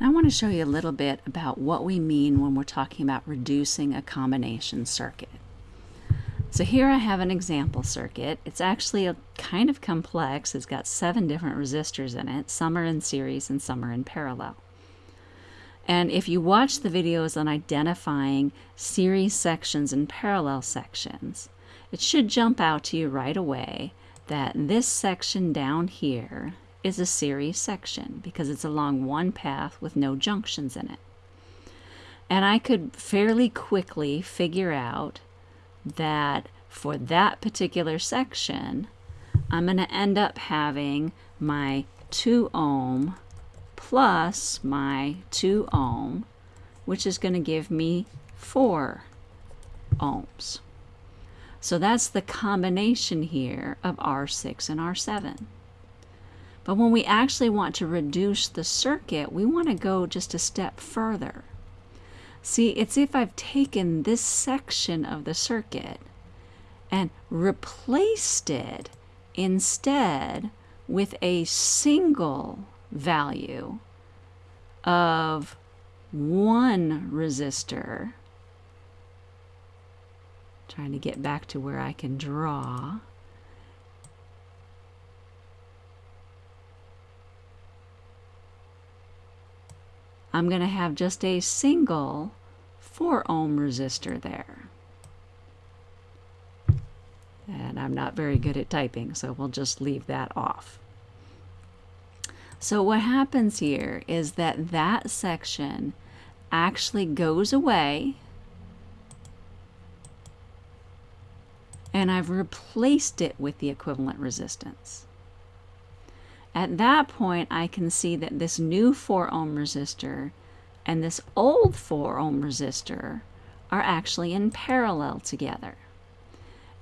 Now I want to show you a little bit about what we mean when we're talking about reducing a combination circuit. So here I have an example circuit. It's actually a kind of complex. It's got seven different resistors in it. Some are in series and some are in parallel. And if you watch the videos on identifying series sections and parallel sections, it should jump out to you right away that this section down here is a series section because it's along one path with no junctions in it. And I could fairly quickly figure out that for that particular section, I'm going to end up having my 2 ohm plus my 2 ohm, which is going to give me 4 ohms. So that's the combination here of R6 and R7. But when we actually want to reduce the circuit, we want to go just a step further. See, it's if I've taken this section of the circuit and replaced it instead with a single value of one resistor. Trying to get back to where I can draw. I'm going to have just a single 4 ohm resistor there. And I'm not very good at typing, so we'll just leave that off. So what happens here is that that section actually goes away and I've replaced it with the equivalent resistance. At that point, I can see that this new 4 ohm resistor and this old 4 ohm resistor are actually in parallel together.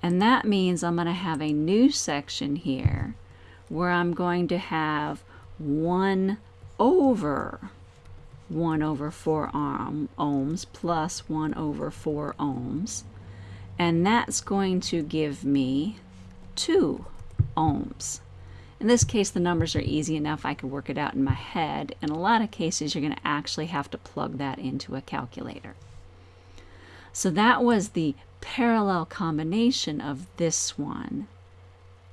And that means I'm going to have a new section here where I'm going to have 1 over 1 over 4 ohm, ohms plus 1 over 4 ohms. And that's going to give me 2 ohms. In this case, the numbers are easy enough. I could work it out in my head. In a lot of cases, you're going to actually have to plug that into a calculator. So that was the parallel combination of this one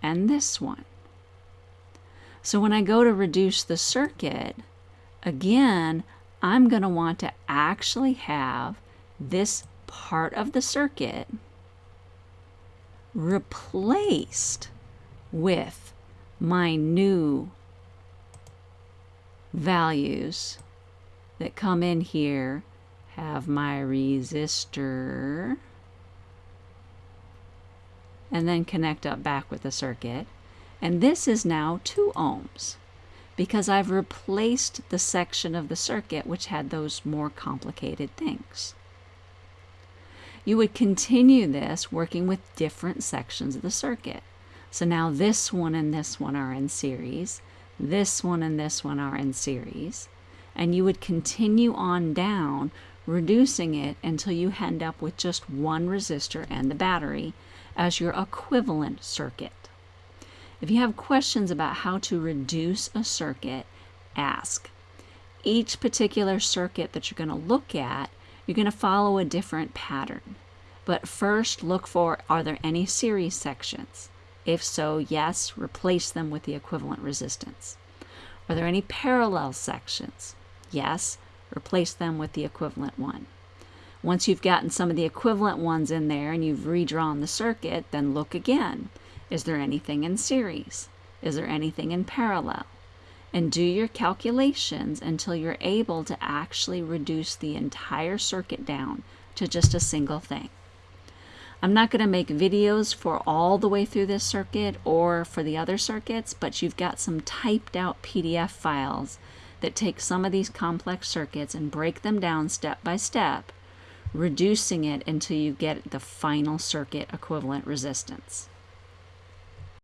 and this one. So when I go to reduce the circuit, again, I'm going to want to actually have this part of the circuit replaced with my new values that come in here have my resistor and then connect up back with the circuit. And this is now 2 ohms because I've replaced the section of the circuit which had those more complicated things. You would continue this working with different sections of the circuit. So now this one and this one are in series, this one and this one are in series, and you would continue on down, reducing it until you end up with just one resistor and the battery as your equivalent circuit. If you have questions about how to reduce a circuit, ask. Each particular circuit that you're going to look at, you're going to follow a different pattern. But first look for, are there any series sections? If so, yes, replace them with the equivalent resistance. Are there any parallel sections? Yes, replace them with the equivalent one. Once you've gotten some of the equivalent ones in there and you've redrawn the circuit, then look again. Is there anything in series? Is there anything in parallel? And do your calculations until you're able to actually reduce the entire circuit down to just a single thing. I'm not going to make videos for all the way through this circuit or for the other circuits, but you've got some typed out PDF files that take some of these complex circuits and break them down step by step, reducing it until you get the final circuit equivalent resistance.